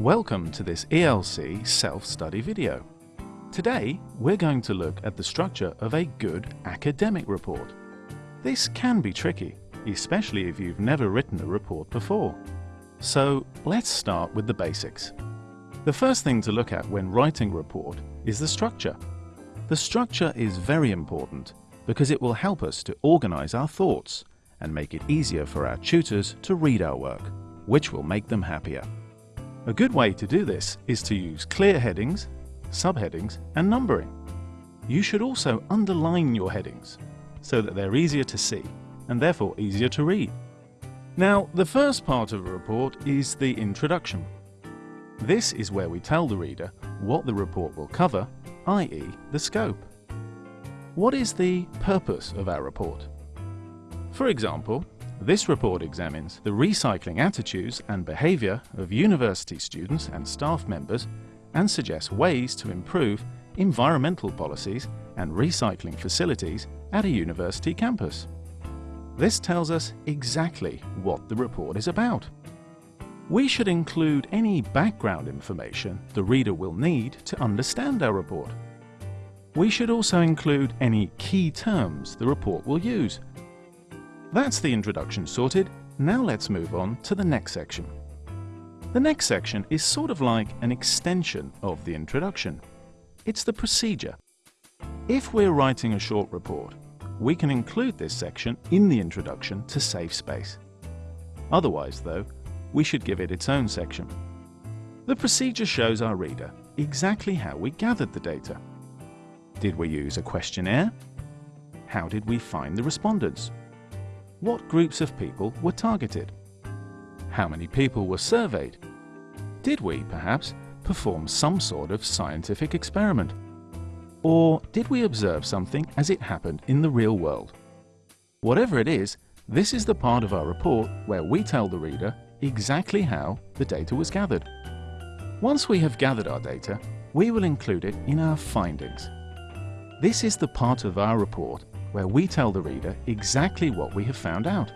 Welcome to this ELC self-study video. Today, we're going to look at the structure of a good academic report. This can be tricky, especially if you've never written a report before. So let's start with the basics. The first thing to look at when writing a report is the structure. The structure is very important because it will help us to organize our thoughts and make it easier for our tutors to read our work, which will make them happier. A good way to do this is to use clear headings, subheadings and numbering. You should also underline your headings so that they're easier to see and therefore easier to read. Now, the first part of a report is the introduction. This is where we tell the reader what the report will cover, i.e. the scope. What is the purpose of our report? For example, this report examines the recycling attitudes and behaviour of university students and staff members and suggests ways to improve environmental policies and recycling facilities at a university campus. This tells us exactly what the report is about. We should include any background information the reader will need to understand our report. We should also include any key terms the report will use that's the introduction sorted, now let's move on to the next section. The next section is sort of like an extension of the introduction. It's the procedure. If we're writing a short report, we can include this section in the introduction to save space. Otherwise, though, we should give it its own section. The procedure shows our reader exactly how we gathered the data. Did we use a questionnaire? How did we find the respondents? What groups of people were targeted? How many people were surveyed? Did we, perhaps, perform some sort of scientific experiment? Or did we observe something as it happened in the real world? Whatever it is, this is the part of our report where we tell the reader exactly how the data was gathered. Once we have gathered our data, we will include it in our findings. This is the part of our report where we tell the reader exactly what we have found out.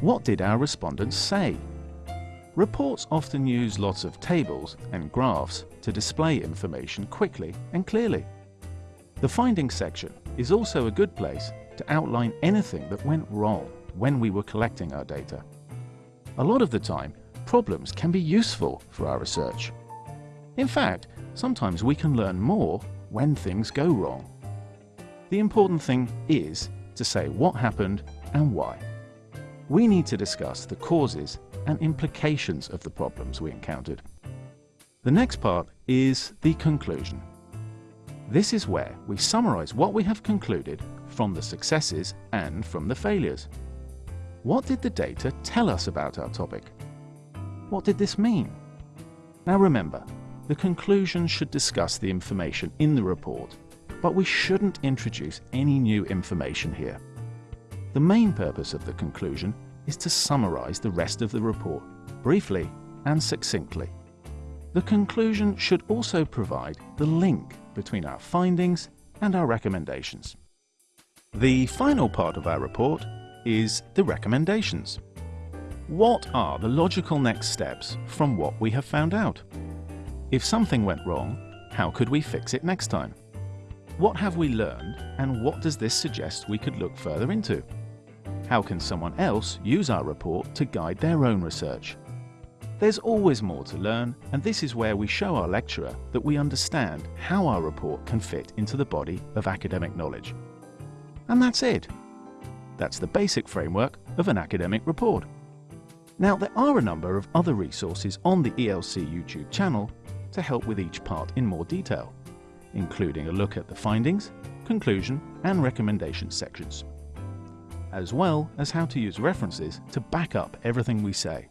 What did our respondents say? Reports often use lots of tables and graphs to display information quickly and clearly. The findings section is also a good place to outline anything that went wrong when we were collecting our data. A lot of the time, problems can be useful for our research. In fact, sometimes we can learn more when things go wrong. The important thing is to say what happened and why. We need to discuss the causes and implications of the problems we encountered. The next part is the conclusion. This is where we summarize what we have concluded from the successes and from the failures. What did the data tell us about our topic? What did this mean? Now remember, the conclusion should discuss the information in the report but we shouldn't introduce any new information here. The main purpose of the conclusion is to summarize the rest of the report, briefly and succinctly. The conclusion should also provide the link between our findings and our recommendations. The final part of our report is the recommendations. What are the logical next steps from what we have found out? If something went wrong, how could we fix it next time? What have we learned and what does this suggest we could look further into? How can someone else use our report to guide their own research? There's always more to learn and this is where we show our lecturer that we understand how our report can fit into the body of academic knowledge. And that's it. That's the basic framework of an academic report. Now there are a number of other resources on the ELC YouTube channel to help with each part in more detail including a look at the findings, conclusion and recommendation sections, as well as how to use references to back up everything we say.